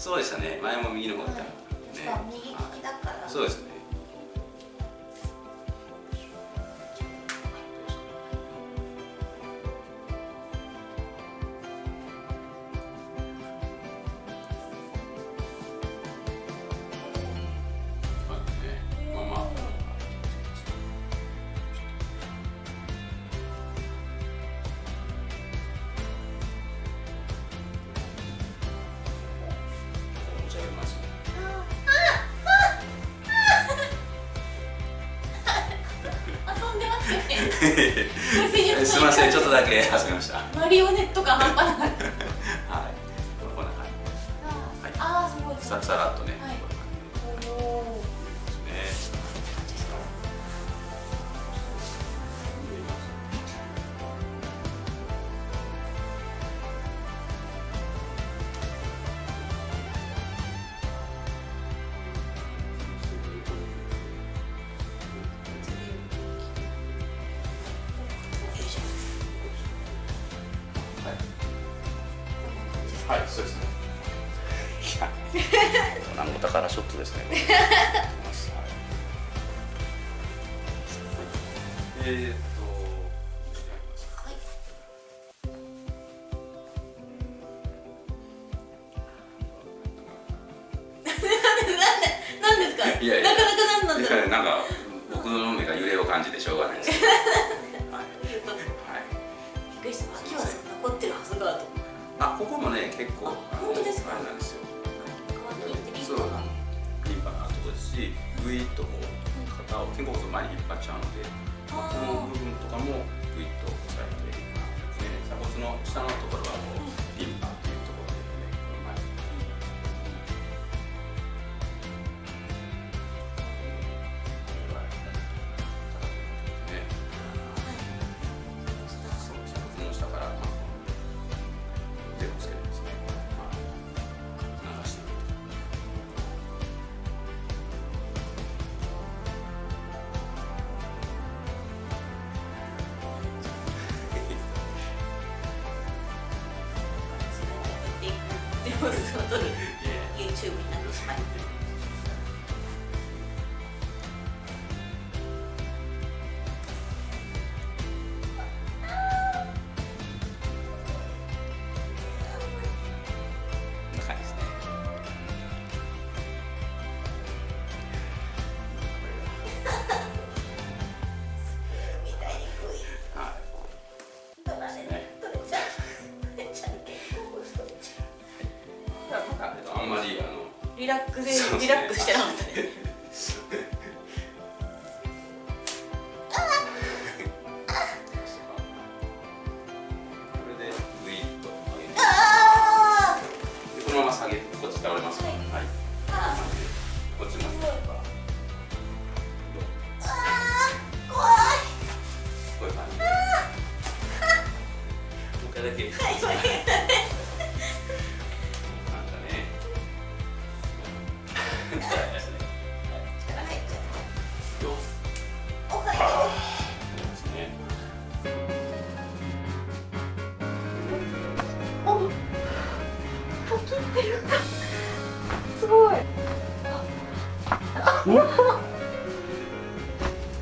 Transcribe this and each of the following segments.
そうでしたね。前も右の方にいた、ね、右利きだから。そうですね すみません ちょっとだけ遊びました。はいマリオネット感半端な い。こんな感はい。ああすごいさらっとね、はいはい、はい、そうですね。いや、なんか宝ショットですね。い。か？いやいや。なかなかなんなんだろう。なんか、僕の目が揺れを感じてしょうがないです。はい、びっはい。くりした。秋はあ、ここもね、結構。あ本当ですか？あれなんですよ。そうリンパがあるとこですし、グイッとこう、肩を肩甲骨を前に引っ張っちゃうので。この部分とかもグイッと押さえて、ね、鎖骨の下の YouTube になってしまいリラックスリラックスしてなかったね。これでグイッ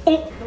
어?